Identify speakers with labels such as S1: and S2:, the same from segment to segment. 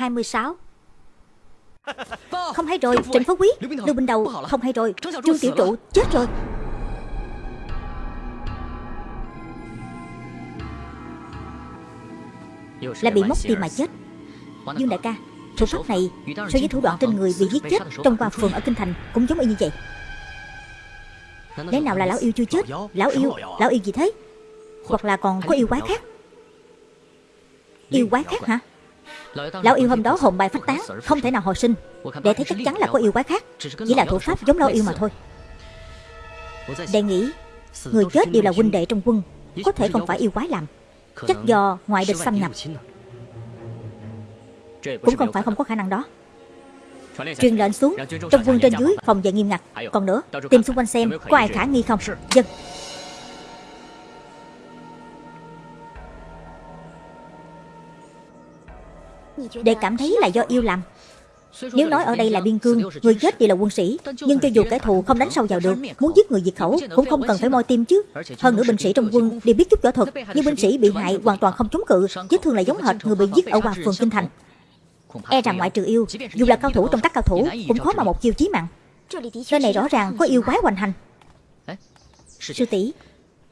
S1: 26 Không hay rồi Trịnh Phú Quý. Lưu Bình Đầu Không hay rồi. Trương Tiểu Trụ chết rồi. Là bị móc tim mà chết. Dương đại ca Thủ pháp này so với thủ đoạn trên người bị giết chết Trong qua phường ở Kinh Thành Cũng giống y như vậy. Lẽ nào là lão yêu chưa chết? Lão yêu Lão yêu gì thế? Hoặc là còn có yêu quái khác? Yêu quái khác hả Lão yêu hôm đó hồn bài phách tán Không thể nào hồi sinh. Để thấy chắc chắn là có yêu quái khác. Chỉ là thủ pháp giống lão yêu mà thôi. Đệ nghĩ Người chết đều là huynh đệ trong quân Có thể không phải yêu quái làm Chắc do ngoại địch xâm nhập. Cũng không phải không có khả năng đó. Truyền lệnh xuống Trong quân trên dưới phòng vệ nghiêm ngặt Còn nữa Tìm xung quanh xem Có ai khả nghi không? Dân Để cảm thấy là do yêu làm Nếu nói ở đây là biên cương, Người chết thì là quân sĩ, Nhưng cho dù kẻ thù không đánh sâu vào được, Muốn giết người diệt khẩu Cũng không cần phải moi tim chứ. Hơn nữa binh sĩ trong quân đều biết chút võ thuật, Nhưng binh sĩ bị hại hoàn toàn không chống cự, Vết thương là giống hệt người bị giết ở hoàng Phường Kinh Thành. E rằng ngoại trừ yêu, Dù là cao thủ trong các cao thủ Cũng khó mà một chiêu chí mạng. Nơi này rõ ràng có yêu quái hoành hành. Sư tỷ,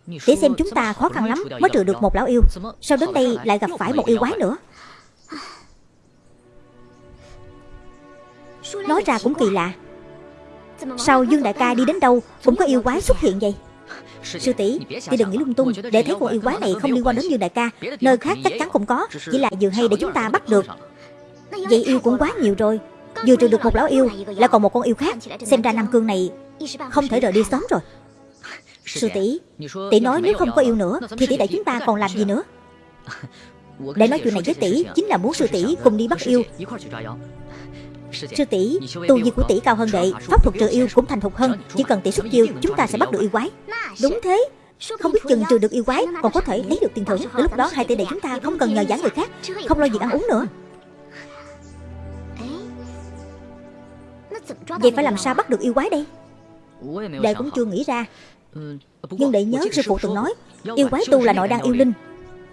S1: Để xem chúng ta khó khăn lắm Mới trừ được một lão yêu Sao đến đây lại gặp phải một yêu quái nữa. Nói ra cũng kỳ lạ. Sao Dương Đại ca đi đến đâu Cũng có yêu quái xuất hiện vậy. Sư tỷ Tỷ đừng nghĩ lung tung, Để thấy con yêu quái này không liên quan đến Dương Đại ca, Nơi khác chắc chắn không có, Chỉ là vừa hay để chúng ta bắt được. Vậy yêu cũng quá nhiều rồi, Vừa trừ được một lão yêu, Lại còn một con yêu khác, Xem ra Nam Cương này Không thể rời đi sớm rồi. Sư tỷ Tỷ nói nếu không có yêu nữa, Thì tỷ đại chúng ta còn làm gì nữa? Để nói chuyện này với tỷ Chính là muốn sư tỷ cùng đi bắt yêu. Sư tỷ Tu vi của tỷ cao hơn đệ Pháp thuật trừ yêu cũng thành thục hơn Chỉ cần tỷ xuất chiêu Chúng ta sẽ bắt được yêu quái. Đúng thế không biết chừng trừ được yêu quái Còn có thể lấy được tiền thưởng. Đến lúc đó hai tỷ đệ chúng ta không cần nhờ giả người khác Không lo việc ăn uống nữa. Vậy phải làm sao bắt được yêu quái đây? Đệ cũng chưa nghĩ ra. Nhưng đệ nhớ sư phụ từng nói Yêu quái tu là nội đan yêu linh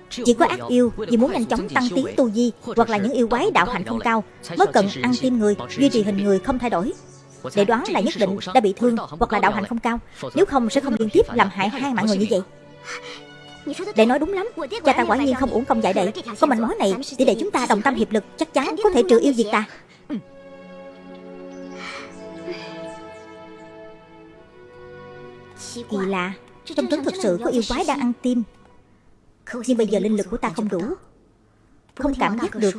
S1: chỉ có ác yêu vì muốn nhanh chóng tăng tiến tu vi Hoặc là những yêu quái đạo hạnh không cao, Mới cần ăn tim người, Duy trì hình người không thay đổi. Để đoán là nhất định đã bị thương Hoặc là đạo hạnh không cao, Nếu không sẽ không liên tiếp làm hại hai mạng người như vậy. Để nói đúng lắm, Cha ta quả nhiên không uổng công dạy đệ Có mạnh mối này Thì để chúng ta đồng tâm hiệp lực, Chắc chắn có thể trừ yêu diệt ta. Kỳ lạ, Trong trấn thực sự có yêu quái đang ăn tim. Nhưng bây giờ linh lực của ta không đủ. Không cảm giác được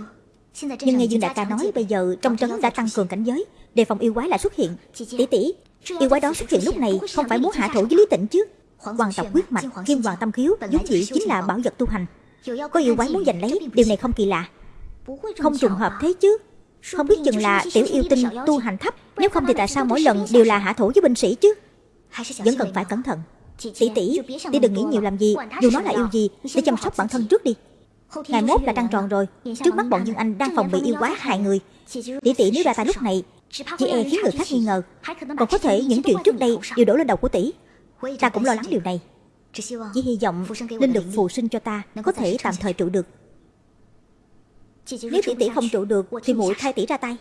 S1: Nhưng nghe Dương Đại ca nói Bây giờ trong trấn đã tăng cường cảnh giới Đề phòng yêu quái lại xuất hiện. Tỷ tỷ Yêu quái đó xuất hiện lúc này Không phải muốn hạ thủ với Lý Tịnh chứ. Hoàng tộc quyết mạch Kim hoàng tâm khiếu vốn dĩ chính là bảo vật tu hành. Có yêu quái muốn giành lấy Điều này không kỳ lạ. Không trùng hợp thế chứ. Không biết chừng là tiểu yêu tinh tu hành thấp Nếu không thì tại sao mỗi lần đều là hạ thủ với binh sĩ chứ? Vẫn cần phải cẩn thận Tỷ tỷ, tỷ đừng nghĩ nhiều làm gì Dù nó là yêu gì, để chăm sóc bản thân trước đi. Ngày mốt là trăng tròn rồi. Trước mắt bọn Dương Anh đang phòng bị yêu quái hại người. Tỷ tỷ nếu ra tay lúc này Chỉ e khiến người khác nghi ngờ Còn có thể những chuyện trước đây đều đổ lên đầu của tỷ. Ta cũng lo lắng điều này. Chỉ hy vọng linh lực phù sinh cho ta Có thể tạm thời trụ được. Nếu tỷ tỷ không trụ được Thì muội thay tỷ ra tay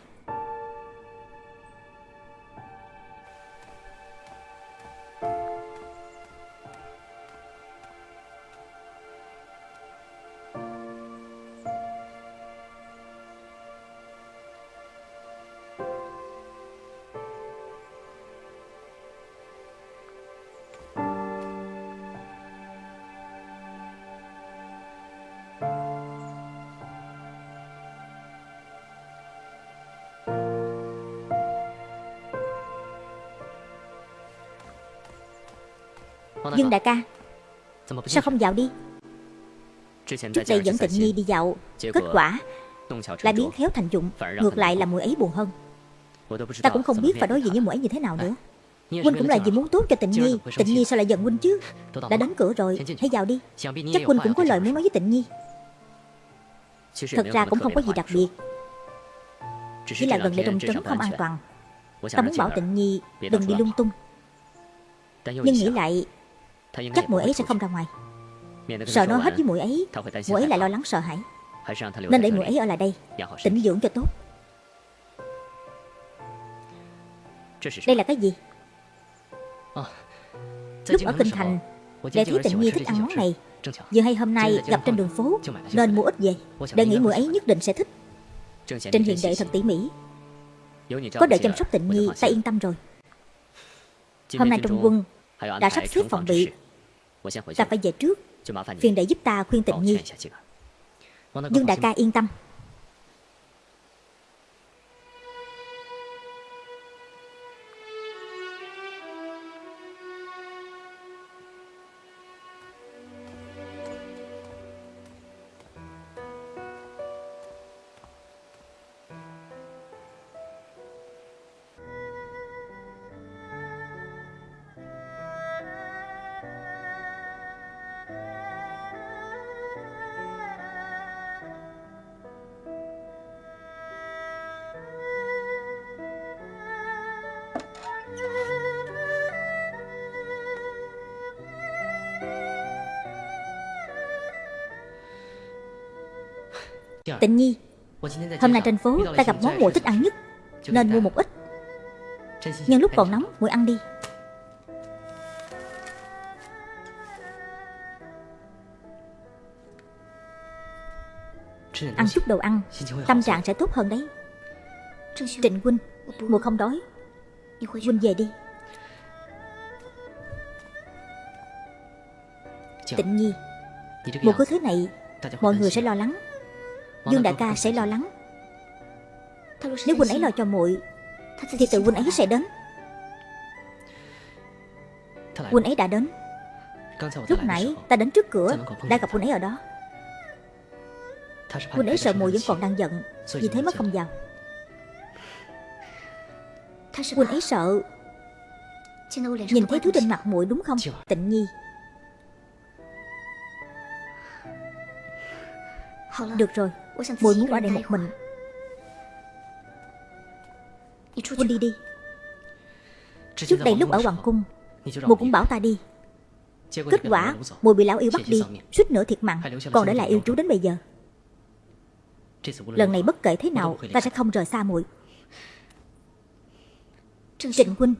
S1: Dương đại ca Sao không dạo đi? Trước đây dẫn tịnh nhi đi dạo Kết quả Lại biến khéo thành dụng Ngược lại là muội ấy buồn hơn. Ta cũng không biết phải đối diện với muội ấy như thế nào nữa. Huynh cũng là vì muốn tốt cho tịnh nhi Tịnh nhi sao lại giận Huynh chứ? Đã đến cửa rồi. Hãy vào đi. Chắc Huynh cũng có lời muốn nói với tịnh nhi Thật ra cũng không có gì đặc biệt. Chỉ là gần đây trong trấn không an toàn. Ta muốn bảo tịnh nhi đừng đi lung tung. Nhưng nghĩ lại Chắc muội ấy sẽ không ra ngoài. Sợ nói hết với muội ấy. Muội ấy lại lo lắng sợ hãi. Nên để muội ấy ở lại đây. Tĩnh dưỡng cho tốt. Đây là cái gì? Lúc ở Kinh Thành Đệ thấy Tịnh Nhi thích ăn món này. Vừa hay hôm nay gặp trên đường phố Nên mua ít về. Đề nghĩ muội ấy nhất định sẽ thích. Trình hiền đệ thật tỉ mỉ. Có đợi chăm sóc Tịnh Nhi Ta yên tâm rồi. Hôm nay trong quân Đã sắp xếp phòng bị Ta phải về trước. Phiền đệ giúp ta khuyên Tịnh Nhi. Dương đại ca yên tâm Tịnh Nhi Hôm nay trên phố ta gặp món muội thích ăn nhất. Nên mua một ít. Nhân lúc còn nóng muội ăn đi. Ăn chút đồ ăn Tâm trạng sẽ tốt hơn đấy. Trịnh huynh Muội không đói. Huynh về đi. Tịnh Nhi Muội cứ thế này Mọi người sẽ lo lắng Dương đại ca sẽ lo lắng. Nếu huynh ấy lo cho muội Thì tự huynh ấy sẽ đến. Huynh ấy đã đến. Lúc nãy ta đến trước cửa Đã gặp huynh ấy ở đó. Huynh ấy sợ muội vẫn còn đang giận Vì thế mới không vào. Huynh ấy sợ. Nhìn thấy thứ trên mặt muội đúng không? Tịnh nhi. Được rồi Muội muốn ở đây một mình? Huynh đi đi Trước đây lúc ở Hoàng Cung Muội cũng bảo ta đi. Kết quả Muội bị lão yêu bắt đi Suýt nữa thiệt mạng Còn để lại yêu chú đến bây giờ. Lần này bất kể thế nào Ta sẽ không rời xa muội Trịnh Huynh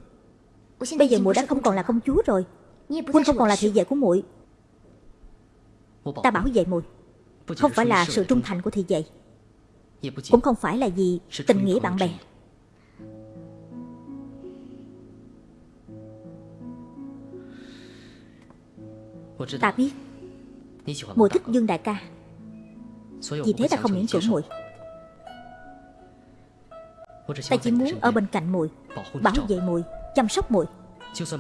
S1: Bây giờ muội đã không còn là công chúa rồi. Huynh không còn là thị vệ của muội Ta bảo vệ muội không phải là sự trung thành của thị vệ Cũng không phải là gì tình nghĩa bạn bè. Ta biết Mùi thích Dương đại ca Vì thế ta không miễn cưỡng muội. Ta chỉ muốn ở bên cạnh muội Bảo vệ muội Chăm sóc muội.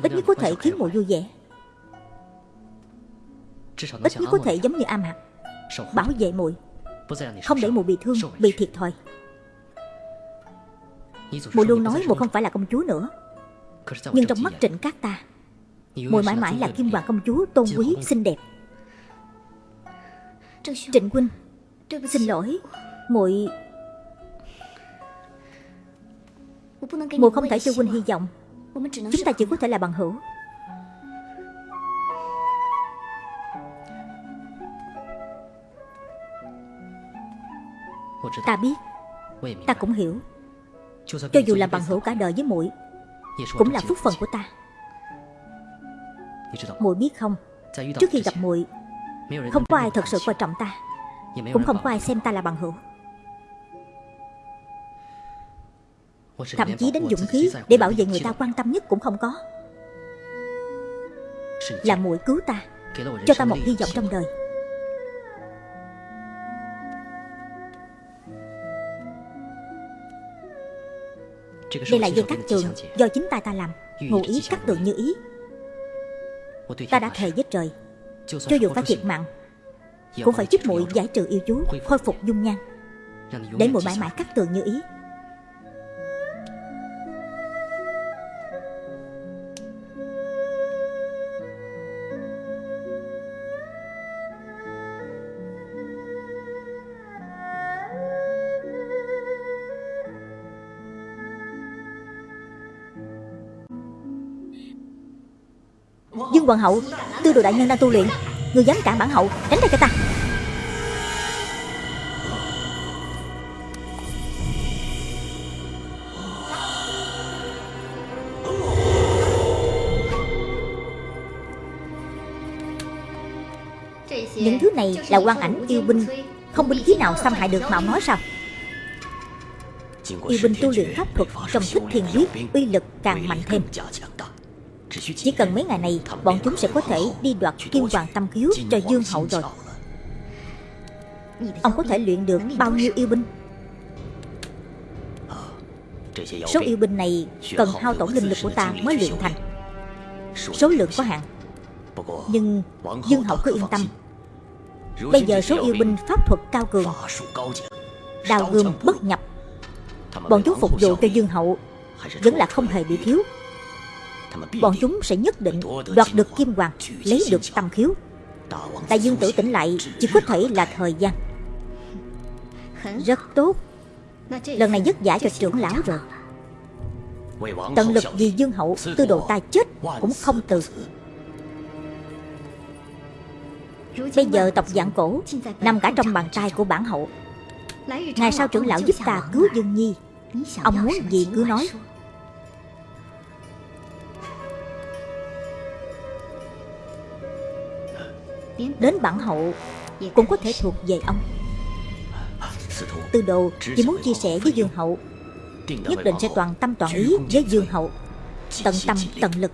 S1: Ít nhất có thể khiến muội vui vẻ. Ít nhất có thể giống như am hạt Bảo vệ muội. Không để muội bị thương, bị thiệt thòi. Muội luôn nói muội không phải là công chúa nữa. Nhưng trong mắt trịnh cát ta Muội mãi mãi là kim hoàng công chúa tôn quý, xinh đẹp. Trịnh huynh Xin lỗi. Muội Muội không thể cho huynh hy vọng. Chúng ta chỉ có thể là bằng hữu Ta biết。Ta cũng hiểu。Cho dù là bằng hữu cả đời với muội Cũng là phúc phần của ta muội biết không？Trước khi gặp muội Không có ai thật sự quan trọng ta Cũng không có ai xem ta là bằng hữu。Thậm chí đến dũng khí Để bảo vệ người ta quan tâm nhất cũng không có。Là muội cứu ta Cho ta một hy vọng trong đời Đây là dây cắt tường do chính tay ta làm. Ngụ ý cắt tường như ý. Ta đã thề với trời. Cho dù phải thiệt mạng Cũng phải giúp muội giải trừ yêu chú Khôi phục dung nhan. Để muội mãi mãi cắt tường như ý Dung hoàng hậu, Tư đồ đại nhân đang tu luyện. Người dám cản bản hậu, Tránh ra cho ta. Những thứ này là quan ảnh yêu binh. Không binh khí nào xâm hại được mạo nói sao? Yêu binh tu luyện pháp thuật Trong thích thiền quyết Uy lực càng mạnh thêm. Chỉ cần mấy ngày này, Bọn chúng sẽ có thể đi đoạt kim hoàng tâm khiếu cho Dương Hậu rồi. Ông có thể luyện được bao nhiêu yêu binh? Số yêu binh này cần hao tổn linh lực của ta mới luyện thành. Số lượng có hạn, Nhưng Dương Hậu cứ yên tâm. Bây giờ số yêu binh pháp thuật cao cường, Đào gươm bất nhập. Bọn chúng phục vụ cho Dương Hậu, Vẫn là không hề bị thiếu. Bọn chúng sẽ nhất định đoạt được kim hoàng, Lấy được tâm khiếu. Đại dương tử tỉnh lại Chỉ có thể là thời gian. Rất tốt. Lần này dứt giải cho trưởng lão rồi. Tận lực vì dương hậu, Tư đồ ta chết cũng không từ. Bây giờ tộc dạng cổ Nằm cả trong bàn tay của bản hậu. Ngày sau trưởng lão giúp ta cứu Dương Nhi, Ông muốn gì cứ nói. Đến bản hậu Cũng có thể thuộc về ông. Từ đầu chỉ muốn chia sẻ với Dương Hậu Nhất định sẽ toàn tâm toàn ý với Dương Hậu Tận tâm tận lực.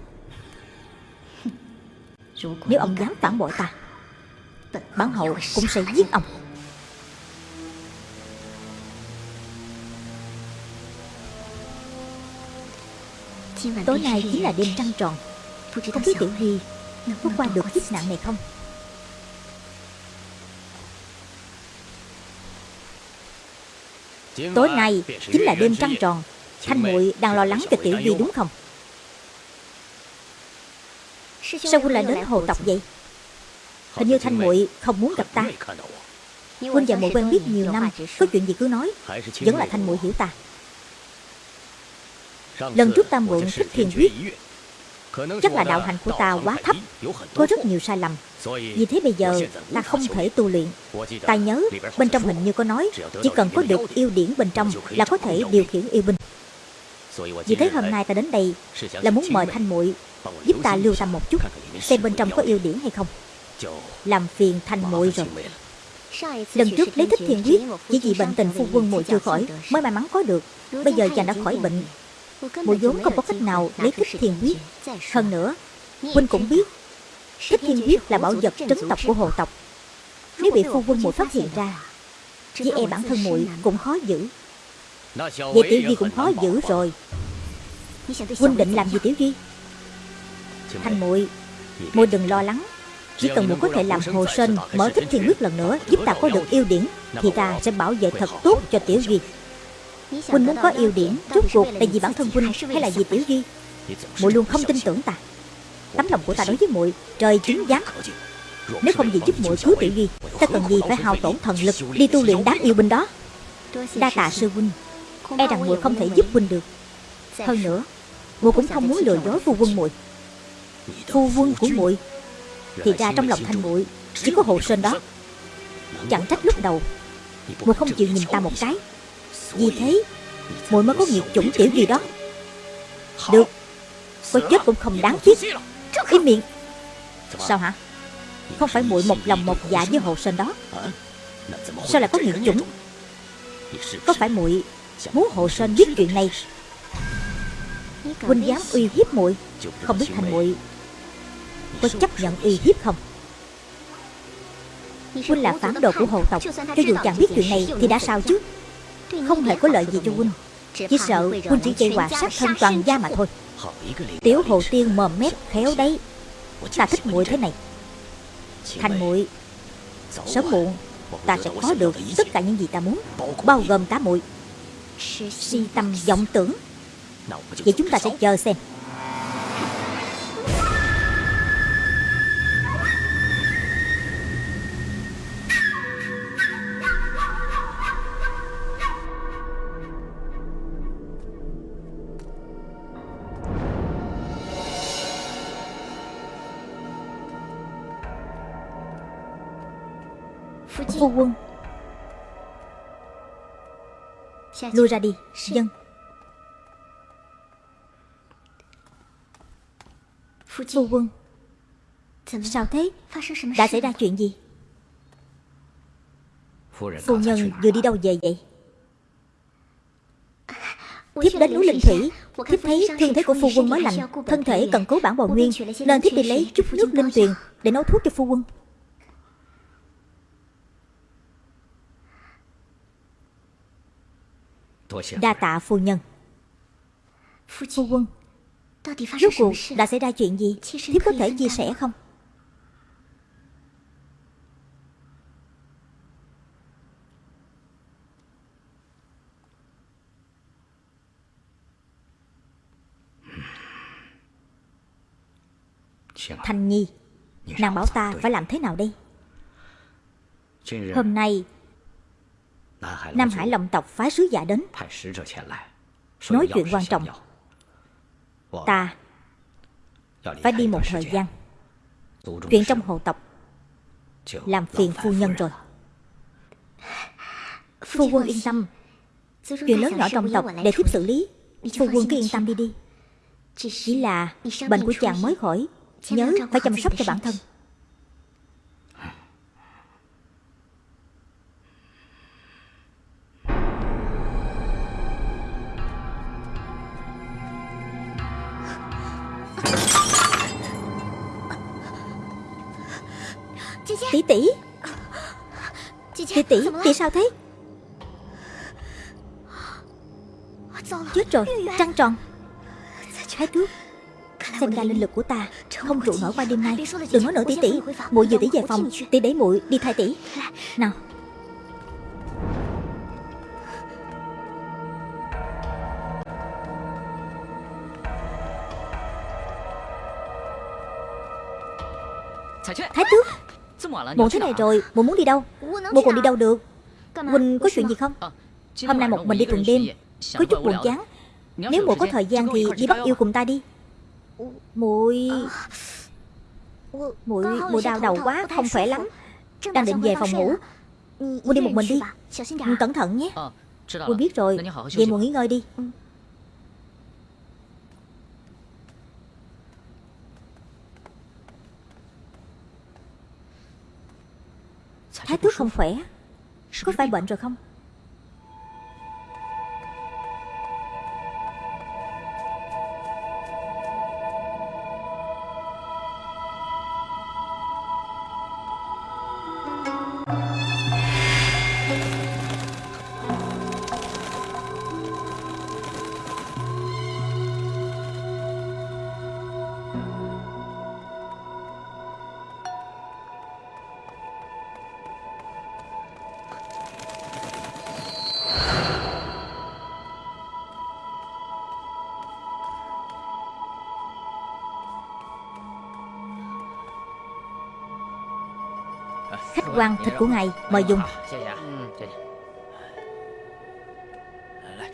S1: Nếu ông dám phản bội ta Bản hậu cũng sẽ giết ông. Tối nay chính là đêm trăng tròn Không biết Tiểu hy, có qua được kiếp nạn này không? Tối nay chính là đêm trăng tròn. Thanh muội đang lo lắng cho Tiểu Duy đúng không? Sao huynh lại đến hồ tộc vậy? Hình như Thanh muội không muốn gặp ta. Huynh và muội quen biết nhiều năm Có chuyện gì cứ nói. Vẫn là Thanh muội hiểu ta. Lần trước ta mượn thích thiền huyết Chắc là đạo hành của ta quá thấp Có rất nhiều sai lầm. Vì thế bây giờ ta không thể tu luyện. Ta nhớ bên trong hình như có nói Chỉ cần có được yêu điển bên trong Là có thể điều khiển yêu binh. Vì thế hôm nay ta đến đây Là muốn mời Thanh muội Giúp ta lưu tâm một chút Xem bên trong có yêu điển hay không. Làm phiền Thanh muội rồi. Lần trước lấy thích thiền huyết Chỉ vì bệnh tình phu quân muội chưa khỏi Mới may mắn có được. Bây giờ chàng đã khỏi bệnh Muội vốn không có cách nào lấy thích thiên huyết Hơn nữa Huynh cũng biết Thích thiên huyết là bảo vật trấn tộc của hồ tộc. Nếu bị phu quân muội phát hiện ra Với e bản thân muội cũng khó giữ. Vậy Tiểu Duy cũng khó giữ rồi. Huynh định làm gì Tiểu Duy? Thanh muội muội đừng lo lắng. Chỉ cần muội có thể làm hồ sên Mở thích thiên huyết lần nữa Giúp ta có được yêu điển Thì ta sẽ bảo vệ thật tốt cho Tiểu Duy Huynh muốn có yêu điển Rốt cuộc là vì bản thân Huynh hay là vì Tiểu Duy? Muội luôn không tin tưởng ta. Tấm lòng của ta đối với muội, Trời chứng giám. Nếu không vì giúp muội cứu Tiểu Duy, Ta cần gì phải hao tổn thần lực Đi tu luyện đáng yêu binh đó? Đa tạ sư huynh. E rằng muội không thể giúp huynh được. Hơn nữa, muội cũng không muốn lừa dối phu quân muội. Phu quân của muội Thì ra trong lòng thanh muội Chỉ có hồ sơn đó. Chẳng trách lúc đầu, Muội không chịu nhìn ta một cái vì thế muội mới có nghiệp chủng tiểu gì đó. Được. Có chết cũng không đáng tiếc cái miệng. Sao hả? Không phải muội một lòng một dạ với hồ sơn đó. Sao lại có nghiệp chủng? Có phải muội Muốn hồ sơn biết chuyện này? Huynh dám uy hiếp muội. Không biết thành muội Có chấp nhận uy hiếp không? Huynh là phản đồ của hồ tộc. Cho dù chẳng biết chuyện này Thì đã sao chứ? Không hề có lợi gì cho huynh Chỉ sợ huynh chỉ gây họa sát thân toàn gia mà thôi. Tiểu hồ tiên mồm mép khéo đấy. Ta thích muội thế này. Thành muội Sớm muộn Ta sẽ có được tất cả những gì ta muốn Bao gồm cả muội. Si tâm vọng tưởng. Vậy chúng ta sẽ chờ xem Lui ra đi Dân. Phu quân. Sao thế? Đã xảy ra chuyện gì? Phu nhân vừa đi đâu về vậy? Thiếp đến núi Linh Thủy. Thiếp thấy thương thế của phu quân mới lành Thân thể cần cứu bản bồi nguyên. Nên thiếp đi lấy chút nước linh tuyền Để nấu thuốc cho phu quân Đa tạ phu nhân. Phu quân Rốt cuộc đã xảy ra chuyện gì? Thiếp có thể chia sẻ không? Thanh Nhi Nàng bảo ta phải làm thế nào đây? Hôm nay Nam Hải Long tộc phái sứ giả đến. Nói chuyện quan trọng. Ta Phải đi một thời gian. Chuyện trong hộ tộc Làm phiền phu nhân rồi. Phu quân yên tâm. Chuyện lớn nhỏ trong tộc để thiếp xử lý. Phu quân cứ yên tâm đi đi. Chỉ là bệnh của chàng mới khỏi Nhớ phải chăm sóc cho bản thân Tỷ tỷ. Tỷ tỷ, tỷ sao thế? Chết rồi, trăng tròn. Thái thước Xem ra linh lực của ta. Không trụ nổi qua đêm nay. Đừng nói nữa tỷ tỷ. Muội vừa tỷ về phòng Tỷ để muội đi thay tỷ. Nào. Thái Muộn thế này rồi Muội muốn đi đâu? Muội còn đi đâu được? Huynh có chuyện gì không? Hôm nay một mình đi tuần đêm. Có chút buồn chán. Nếu muội có thời gian thì đi bắt yêu cùng ta đi. Muội muội muội đau đầu quá không khỏe lắm. đang định về phòng ngủ. muội đi một mình đi. cẩn thận nhé. Muội biết rồi. Vậy muội nghỉ ngơi đi thái tước không khỏe. Có phải bệnh rồi không quan thịt của ngài, Mời dùng.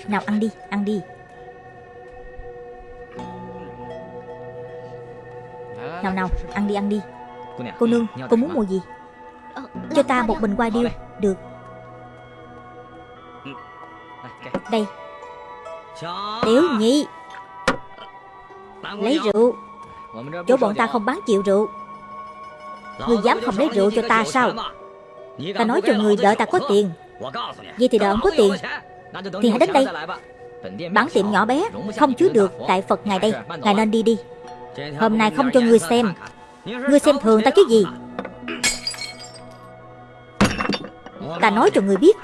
S1: Nào ăn đi Ăn đi. Nào nào, Ăn đi ăn đi. Cô nương, Cô muốn mua gì? Cho ta một bình qua điêu, Được. Đây. Tiểu nhị. Lấy rượu. Chỗ bọn ta không bán chịu rượu. Ngươi dám không lấy rượu cho ta sao? Ta nói cho người đợi ta có tiền. Vậy thì đợi ông có tiền, Thì hãy đến đây. Bản tiệm nhỏ bé Không chứa được Đại Phật ngài đây. Ngài nên đi đi. Hôm nay không cho người xem. Người xem thường ta chứ gì? Ta nói cho người biết.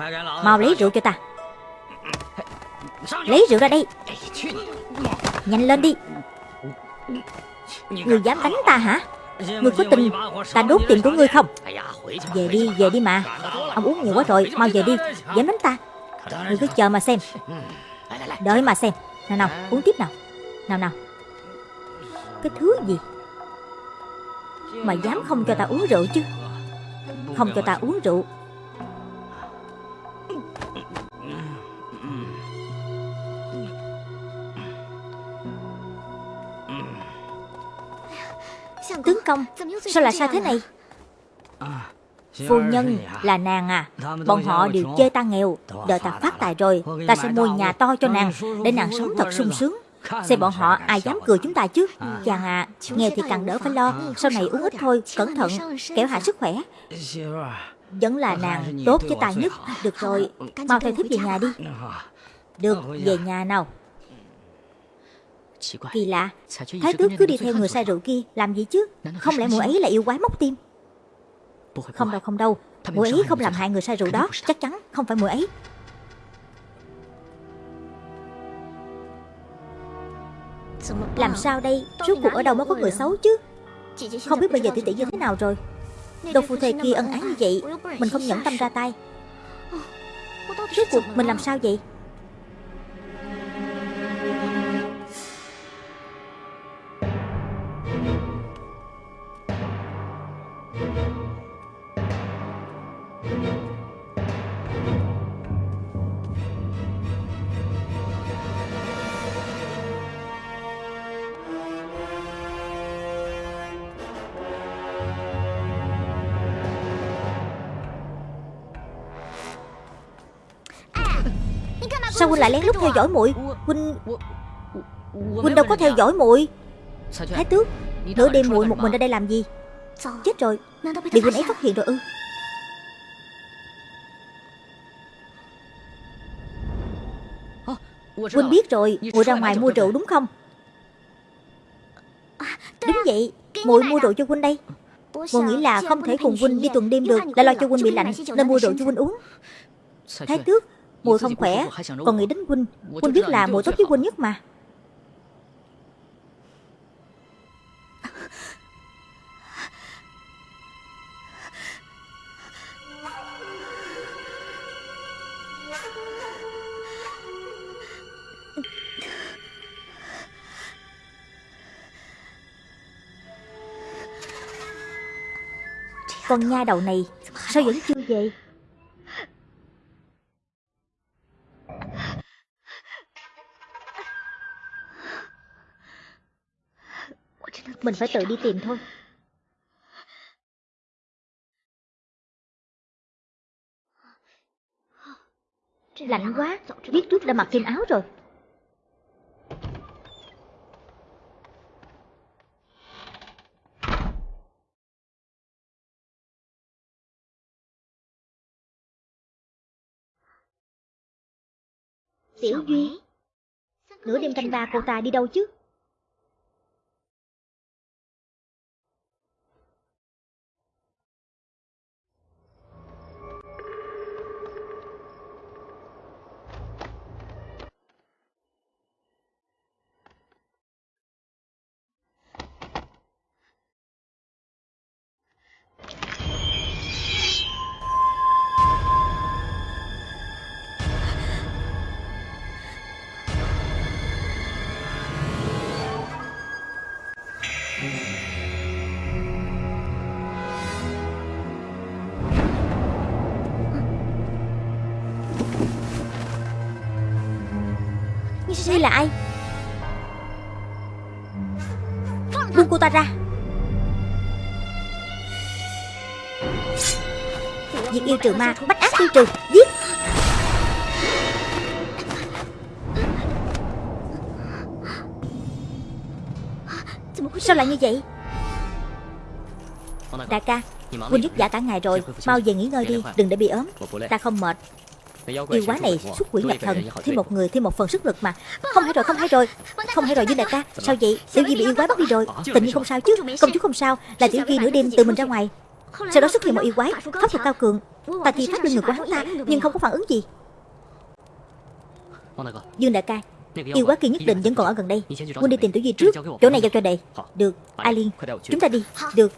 S1: Mau lấy rượu cho ta. Lấy rượu ra đây. Nhanh lên đi. Người dám đánh ta hả? Ngươi có tin ta đốt tiền của ngươi không? Về đi, về đi mà. Ông uống nhiều quá rồi, mau về đi. Dám đánh ta. Ngươi cứ chờ mà xem. Đợi mà xem. Nào nào, uống tiếp nào. Nào nào. Cái thứ gì? Mà dám không cho ta uống rượu chứ? Không cho ta uống rượu. Tướng công, Sao lại sao thế này? Phu nhân là nàng à. Bọn họ đều chê ta nghèo. Đợi ta phát tài rồi, Ta sẽ mua nhà to cho nàng Để nàng sống thật sung sướng. Xem bọn họ ai dám cười chúng ta chứ. Chàng à Nghèo thì càng đỡ phải lo. Sau này uống ít thôi, Cẩn thận Kẻo hại sức khỏe. Vẫn là nàng tốt với tài nhất. Được rồi, Mau theo thiếp về nhà đi. Được, về nhà nào. Kỳ lạ. Thái tước cứ đi theo người say rượu kia Làm gì chứ? Không lẽ mùa ấy là yêu quái móc tim? Không đâu không đâu. Mùa ấy không làm hại người say rượu đó Chắc chắn không phải mùa ấy. Làm sao đây? Rốt cuộc ở đâu mới có người xấu chứ? Không biết bây giờ tỷ tỷ như thế nào rồi. Đồ phù thề kia ân ái như vậy Mình không nhẫn tâm ra tay. Rốt cuộc mình làm sao vậy huynh lại lén lút theo dõi muội. Huynh Huynh đâu có theo dõi muội. Thái tước, Nửa đêm muội một mình ra đây làm gì? Chết rồi. Bị huynh ấy phát hiện rồi ư? Huynh biết rồi, Muội ra ngoài mua rượu đúng không? Đúng vậy, Muội mua rượu cho huynh đây. Muội nghĩ là không thể cùng huynh đi tuần đêm được Lại lo cho huynh bị lạnh, Nên mua rượu cho huynh uống. Thái tước Muội không khỏe Còn nghĩ đến huynh. Huynh. Biết là muội tốt với huynh nhất mà. Con nha đầu này Sao vẫn chưa về Mình phải tự đi tìm thôi. Lạnh quá. Biết trước đã mặc thêm áo rồi. Tiểu Duy, Nửa đêm canh ba cô ta đi đâu chứ? Ngươi là ai? Buông cô ta ra. Việc yêu trừ ma Bách ác tiêu trừ, Giết. Sao lại như vậy? Đại ca Huynh giúp giả cả ngày rồi, Mau về nghỉ ngơi đi, Đừng để bị ốm. Ta không mệt. Yêu quái này xuất quỷ nhập thần Thêm một người thêm một phần sức lực mà. Không hay rồi không hay rồi. Không hay rồi Dương đại ca Sao vậy? Tiểu Di bị yêu quái bắt đi rồi. Tình nhiên không sao chứ Công chúa không sao. Là Tiểu Di nửa đêm tự mình ra ngoài. Sau đó xuất hiện một yêu quái Pháp thuật cao cường. Ta thi pháp lên người của hắn ta Nhưng không có phản ứng gì. Dương đại ca Yêu quái kia nhất định vẫn còn ở gần đây. Quân đi tìm Tiểu Di trước. Chỗ này giao cho đệ. Được Ai Liên Chúng ta đi. Được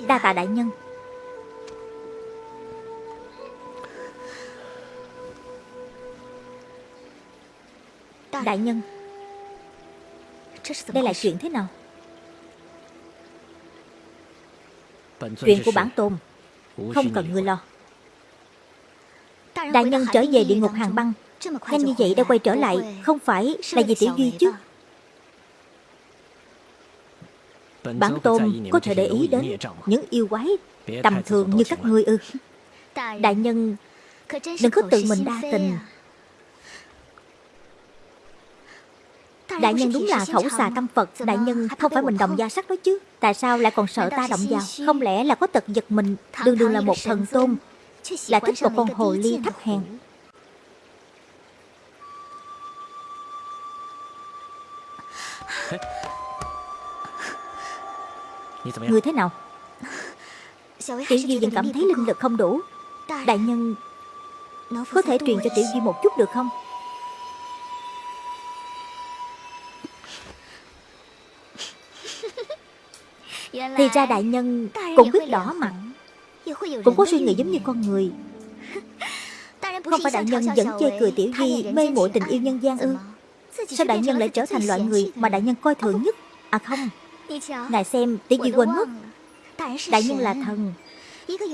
S1: Đa tạ đại nhân. Đại nhân, Đây là chuyện thế nào? Chuyện của bản tôn, Không cần người lo. Đại nhân trở về địa ngục hàng băng. Nhanh như vậy đã quay trở lại, Không phải là vì tiểu duy chứ? Bản tôn có thể để ý đến Những yêu quái Tầm thường như các ngươi ư. Đại nhân Đừng có tự mình đa tình. Đại nhân đúng là khẩu xà tâm Phật. Đại nhân không phải mình đồng gia sắc đó chứ. Tại sao lại còn sợ ta động vào Không lẽ là có tật giật mình? Đường đường là một thần tôn. Lại thích một con hồ ly thấp hèn Người thế nào? Tiểu Duy vẫn cảm thấy linh lực không đủ. Đại nhân Có thể truyền cho Tiểu Duy một chút được không? Thì ra đại nhân cũng biết đỏ mặt. Cũng có suy nghĩ giống như con người. Không phải đại nhân vẫn chơi cười tiểu di Mê muội tình yêu nhân gian ư? Sao đại nhân lại trở thành loại người Mà đại nhân coi thường nhất? À không Ngài xem tiểu di quên mất Đại nhân là thần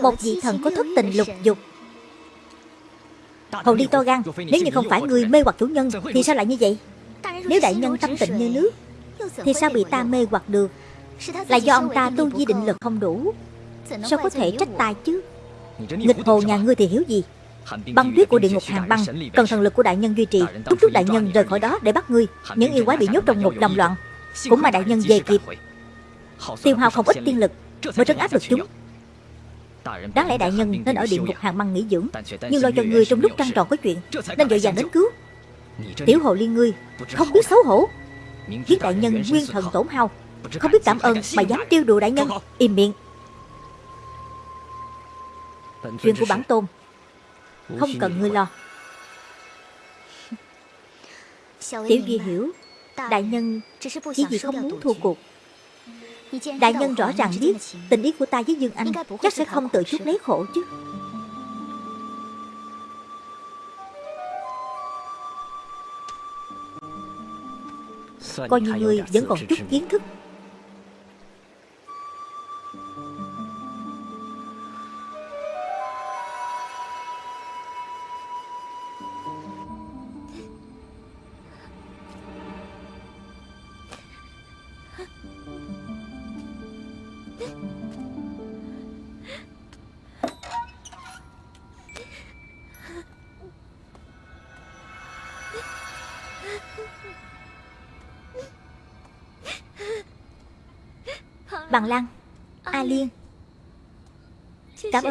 S1: Một vị thần có thức tình lục dục Hầu đi to gan Nếu như không phải người mê hoặc chủ nhân Thì sao lại như vậy Nếu đại nhân tâm tịnh như nước Thì sao bị ta mê hoặc được là do ông ta tu vi định lực không đủ Sao có thể trách ta chứ Nghịch hồ nhà ngươi thì hiểu gì Băng tuyết của địa ngục hàng băng Cần thần lực của đại nhân duy trì Thúc thúc đại nhân rời khỏi đó để bắt ngươi Những yêu quái bị nhốt trong một đồng loạn Cũng mà đại nhân về kịp. Tiêu hao không ít tiên lực Mới trấn áp được chúng. Đáng lẽ đại nhân nên ở địa ngục hàng băng nghỉ dưỡng Nhưng lo cho ngươi trong lúc trăng tròn có chuyện Nên vội vàng đến cứu. Tiểu hồ liên ngươi Không biết xấu hổ. Giết đại nhân nguyên thần tổn hao không biết cảm ơn mà dám tiêu đùa đại nhân. Im miệng. Chuyện của bản tôn Không cần ngươi lo. Tiểu Duy hiểu Đại nhân chỉ vì không muốn thua cuộc. Đại nhân rõ ràng biết Tình ý của ta với Dương Anh Chắc sẽ không tự chút lấy khổ chứ. Coi như người vẫn còn chút kiến thức.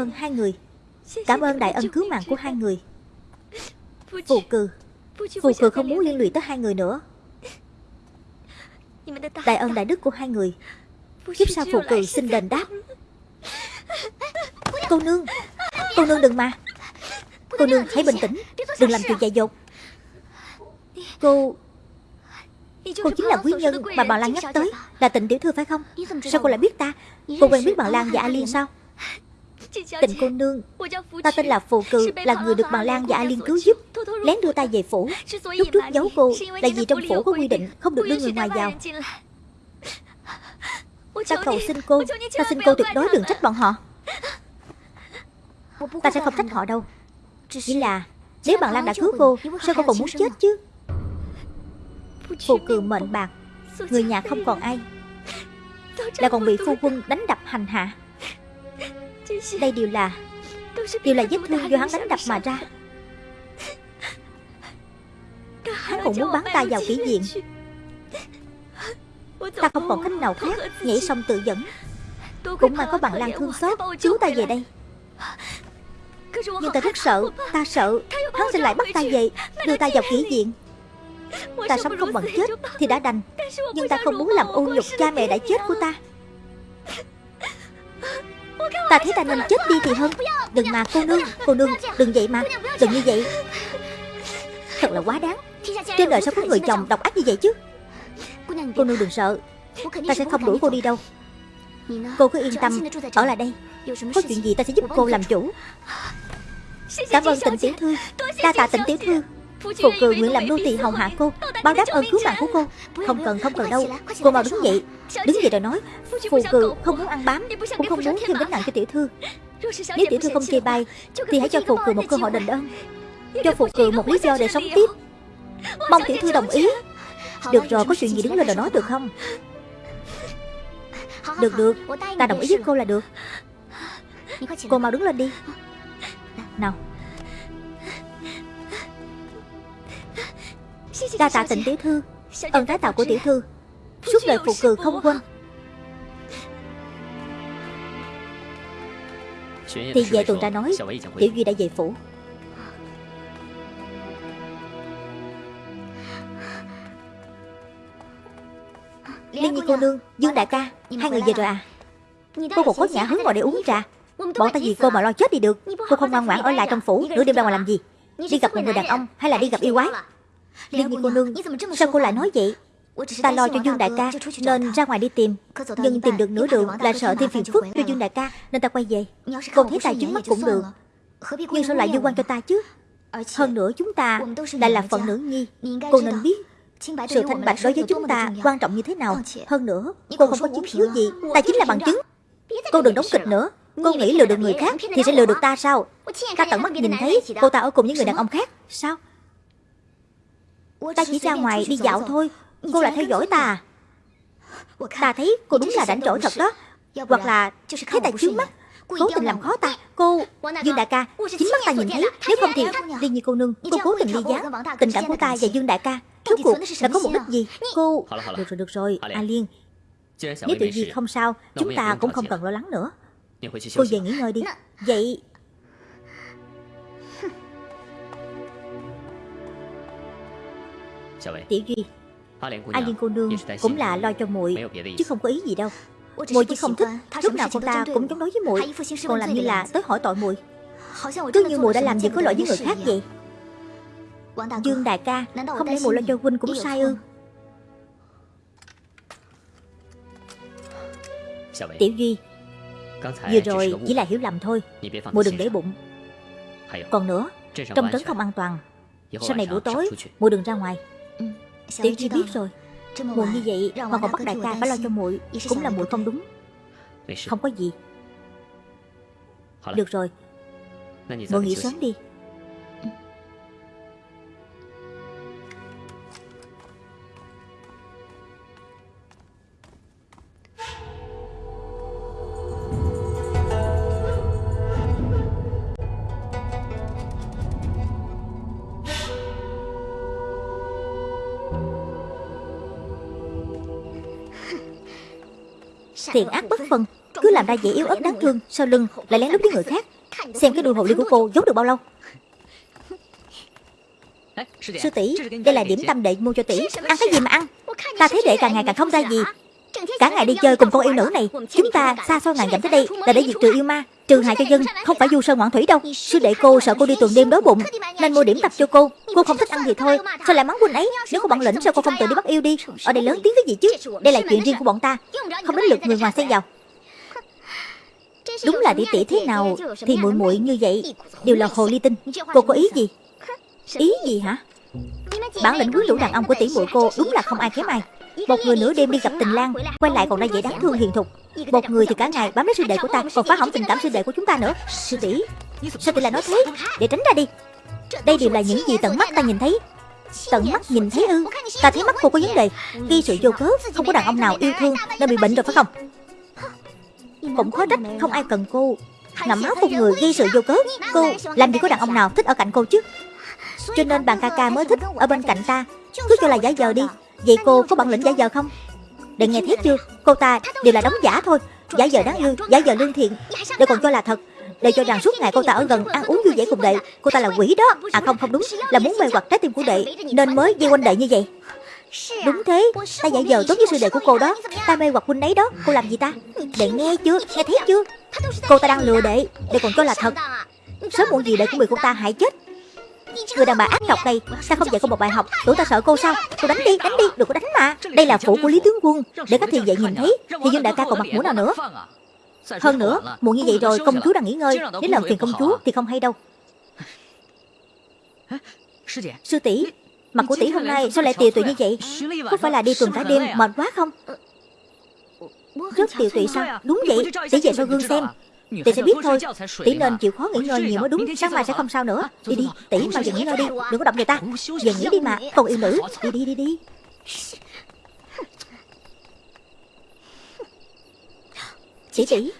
S1: Ơn hai người. Cảm ơn đại ân cứu mạng của hai người. Phù cừ Phù cừ không muốn liên lụy tới hai người nữa. Đại ân đại đức của hai người. Kiếp sau phù cừ xin đền đáp. Cô nương Cô nương đừng mà. Cô nương hãy bình tĩnh. Đừng làm chuyện dại dột. Cô Cô chính là quý nhân mà bà Lan nhắc tới Là tịnh tiểu thư phải không? Sao cô lại biết ta? Cô quen biết bà Lan và A Liên sao Tịnh cô nương. Ta tên là Phù Cự Là người được bà Lan và A Liên cứu giúp. Lén đưa ta về phủ. Lúc trước giấu cô Là vì trong phủ có quy định Không được đưa người ngoài vào. Ta cầu xin cô Ta xin cô tuyệt đối đừng trách bọn họ. Ta sẽ không trách họ đâu. Chỉ là Nếu bà Lan đã cứu cô Sao cô còn muốn chết chứ? Phù cường mệnh bạc. Người nhà không còn ai. Là còn bị phu quân đánh đập hành hạ Đây đều là Đều là vết thương do hắn đánh đập mà ra. Hắn còn muốn bắn ta vào kỹ viện Ta không còn cách nào khác Nhảy sông tự dẫn. Cũng mà có bằng lan thương xót Cứu ta về đây. Nhưng ta rất sợ Ta. sợ Hắn sẽ lại bắt ta về Đưa ta vào kỹ viện Ta sống không bằng chết Thì đã đành. Nhưng ta không muốn làm ô nhục cha mẹ đã chết của ta Ta thấy ta nên chết đi thì hơn. Đừng mà, cô nương Cô nương, đừng vậy mà. Đừng như vậy. Thật là quá đáng. Trên đời sao có người chồng độc ác như vậy chứ? Cô nương đừng sợ. Ta sẽ không đuổi cô đi đâu. Cô cứ yên tâm, Ở lại đây. Có chuyện gì ta sẽ giúp cô làm chủ. Cảm ơn tịnh tiểu thư. Đa tạ tịnh tiểu thư. Phù cừ nguyện làm nô tỳ hầu hạ cô, Báo đáp ơn cứu mạng của cô. Không cần không cần đâu, Cô mau đứng dậy. Đứng dậy rồi nói Phù cừ không muốn ăn bám, Cũng không muốn thêm gánh nặng cho tiểu thư. Nếu tiểu thư không chê bai, Thì hãy cho phù cừ một cơ hội đền ơn. Cho phù cừ một lý do để sống tiếp. Mong tiểu thư đồng ý. Được rồi, có chuyện gì đứng lên rồi nói được không? Được được. Ta đồng ý với cô là được. Cô mau đứng lên đi. Nào. Đa tạ tịnh tiểu thư Ơn tái tạo của tiểu thư. Suốt đời phụ cừ không quên. Thì về tuần tra nói, Tiểu Duy đã về phủ. Liên Nhi cô nương, Dương đại ca, Hai người về rồi à? Cô còn có nhã hứng ngồi để uống trà. Bọn ta vì cô mà lo chết đi được? Cô không ngoan ngoãn ở lại trong phủ, Nửa đêm ra ngoài làm gì? Đi gặp một người đàn ông hay là đi gặp yêu quái? Liên Nhi cô nương Sao cô lại nói vậy? Ta lo cho Dương đại ca Nên ra ngoài đi tìm. Nhưng tìm được nửa đường là sợ thêm phiền phức cho Dương đại ca Nên ta quay về. Cô thấy tài chứng mắt cũng được. Nhưng sao lại liên quan cho ta chứ? Hơn nữa chúng ta lại là phận nữ nhi. Cô nên biết sự thanh bạch đối với chúng ta quan trọng như thế nào? Hơn nữa Cô không có chứng cứ gì. Ta chính là bằng chứng. Cô đừng đóng kịch nữa. Cô nghĩ lừa được người khác Thì sẽ lừa được ta sao Ta tận mắt nhìn thấy cô ta ở cùng những người đàn ông khác Sao Ta chỉ ra ngoài đi dạo thôi. Cô lại theo dõi ta. à Ta thấy cô đúng là rảnh rỗi thật đó. Hoặc là thấy ta chướng mắt. Cố tình làm khó ta. Cô Dương đại ca Chính mắt ta nhìn thấy Nếu không thì Đi như cô nương Cô cố tình ly gián Tình cảm của ta và Dương đại ca. Rốt cuộc là có mục đích gì? Cô Được rồi được rồi. A Liên Nếu tự gì không sao. Chúng ta cũng không cần lo lắng nữa. Cô về nghỉ ngơi đi Vậy Tiểu Duy A Liên cô nương cũng là lo cho muội Chứ không có ý gì đâu. Muội chỉ không thích Lúc nào cô ta cũng chống đối với muội. Còn làm như là tới hỏi tội muội. Cứ như muội đã làm gì có lỗi với người khác vậy. Dương đại ca Không lẽ muội lo cho huynh cũng sai ư. Tiểu Duy Vừa rồi chỉ là hiểu lầm thôi. Muội đừng để bụng. Còn nữa Trong trấn không an toàn. Sau này buổi tối Muội đừng ra ngoài Tiểu Duy biết rồi. Muộn như vậy mà còn bắt đại ca phải lo cho muội Cũng là muội không đúng. Không có gì. Được rồi. Muội nghỉ sớm đi Thiện ác bất phân, Cứ làm ra vẻ yếu ớt đáng thương, Sau lưng lại lén lút với người khác. Xem cái đuôi hồ ly của cô giấu được bao lâu. Sư tỷ, Đây là điểm tâm đệ mua cho tỷ. Ăn cái gì mà ăn? Ta thấy đệ càng ngày càng không ra gì. Cả ngày đi chơi cùng con yêu nữ này, Chúng ta xa xôi ngàn dặm tới đây Là để diệt trừ yêu ma. Trừ hại cho dân, Không phải du sơn ngoạn thủy đâu. Sư đệ cô sợ cô đi tuần đêm đói bụng, Nên mua điểm tập cho cô. Cô không thích ăn thì thôi, Sao lại mắng huynh ấy? Nếu có bản lĩnh, sao cô không tự đi bắt yêu đi? Ở đây lớn tiếng cái gì chứ? Đây là chuyện riêng của bọn ta. Không đến lượt người ngoài xen vào Đúng là tỷ tỷ thế nào Thì muội muội như vậy Đều là hồ ly tinh. Cô có ý gì? Ý gì hả? Bản lĩnh quyến rũ đàn ông của tỷ muội cô Đúng là không ai kém ai một người nửa đêm đi gặp tình lang Quay lại còn ra vẻ đáng thương hiền thục. Một người thì cả ngày bám lấy sư đệ của ta, Còn phá hỏng tình cảm sư đệ của chúng ta nữa. Sư tỷ, Sao tỷ lại nói thế? Để tránh ra đi. Đây đều là những gì tận mắt ta nhìn thấy. Tận mắt nhìn thấy ư? Ta thấy mắt cô có vấn đề. Ghi sự vô cớ, Không có đàn ông nào yêu thương, Nên bị bệnh rồi phải không? Cũng khó trách Không ai cần cô. Ngậm máu một người ghi sự vô cớ, Cô làm gì có đàn ông nào thích ở cạnh cô chứ? Cho nên bạn ca ca mới thích ở bên cạnh ta. Cứ cho là giả giờ đi. Vậy cô có bản lĩnh giả giờ không? Để nghe thấy chưa, Cô ta đều là đóng giả thôi. Giả giờ đáng yêu, Giả giờ lương thiện. Để còn cho là thật, Để cho rằng suốt ngày cô ta ở gần ăn uống vui vẻ cùng đệ, Cô ta là quỷ đó. À không không đúng, Là muốn mê hoặc trái tim của đệ, Nên mới dây quanh đệ như vậy. Đúng thế, Ta giả giờ tốt với sư đệ của cô đó. Ta mê hoặc huynh ấy đó, Cô làm gì ta? Đệ nghe chưa, Nghe thấy chưa? Cô ta đang lừa đệ Đệ còn cho là thật. Sớm muộn gì đệ cũng bị cô ta hại chết. Người đàn bà ác độc này Sao không dạy cô một bài học? Tụi ta sợ cô sao? Cô đánh đi đánh đi, Đừng có đánh mà. Đây là phủ của Lý Tướng Quân. Để các thị vệ nhìn thấy, Thì Dương đại ca còn mặt mũi nào nữa? Hơn nữa, Muộn như vậy rồi công chúa đang nghỉ ngơi. Nếu làm phiền công chúa thì không hay đâu. Sư tỷ, Mặt của tỷ hôm nay sao lại tiều tụy như vậy? Có phải là đi tuần cả đêm mệt quá không? Rất tiều tụy sao? Đúng vậy, Tỷ về sau gương xem. Tỷ sẽ biết thôi Tỷ nên chịu khó nghỉ ngơi nhiều mới đúng Sáng mai sẽ không sao nữa Đi đi Tỷ mau dừng nghỉ ngơi đi Đừng có động người ta Dừng nghỉ đi mà Còn yêu nữ Đi đi đi đi。Tỷ tỷ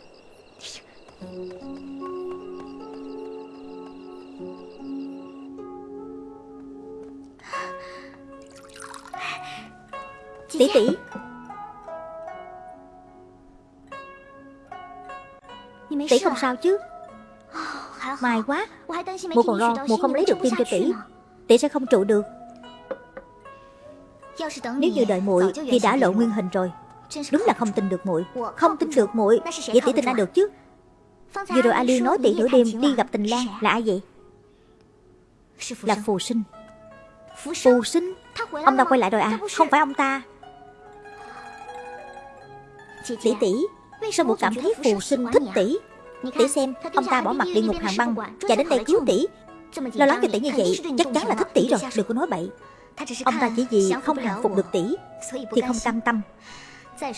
S1: Tỷ tỷ Tỷ không sao chứ. May quá. Mụ còn lo Mụ không lấy được tim cho tỷ. Tỷ sẽ không trụ được. Nếu như đợi muội Thì đã lộ nguyên hình rồi. Đúng là không tin được muội. Không tin được muội. Vậy tỷ tin ai được chứ? Vừa rồi A Liên nói tỷ nửa đêm đi gặp tình lang Là ai vậy Là phù sinh. Phù sinh? Ông ta quay lại rồi à? Không phải ông ta. Tỷ tỷ Sao mụ cảm thấy phù sinh thích tỷ. Tỷ xem Ông ta bỏ mặt địa ngục hàng băng Chạy đến đây cứu tỷ. Lo lắng cho tỷ như vậy Chắc chắn là thích tỷ rồi Đừng có nói bậy. Ông ta chỉ vì không hàng phục được tỷ. Thì không cam tâm.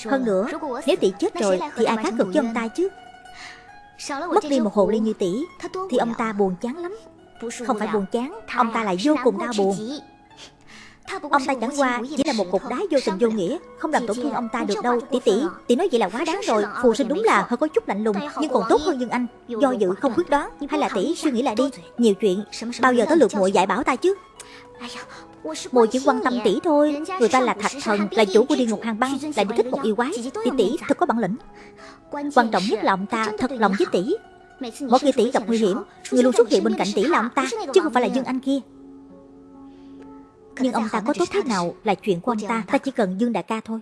S1: Hơn nữa Nếu tỷ chết rồi Thì ai khác cực cho ông ta chứ? Mất đi một hồ ly như tỷ Thì ông ta buồn chán lắm. Không phải buồn chán Ông ta lại vô cùng đau buồn Ông ta chẳng qua chỉ là một cục đá vô tình vô nghĩa Không làm tổn thương ông ta được đâu. Tỷ tỷ, tỷ nói vậy là quá đáng rồi. Phù sinh đúng là hơi có chút lạnh lùng Nhưng còn tốt hơn Dương Anh. Do dự không quyết đoán Hay là tỷ suy nghĩ lại đi. Nhiều chuyện Bao giờ tới lượt muội dạy bảo ta chứ? Muội chỉ quan tâm tỷ thôi. Người ta là thạch thần Là chủ của địa ngục hàng băng Lại đi thích một yêu quái. Tỷ tỷ thật có bản lĩnh. Quan trọng nhất là ông ta thật lòng với tỷ Mỗi khi tỷ gặp nguy hiểm Người luôn xuất hiện bên cạnh tỷ. Là ông ta Chứ không phải là Dương Anh kia nhưng ông ta có tốt thế nào là chuyện của ông ta. Ta chỉ cần Dương Đại ca thôi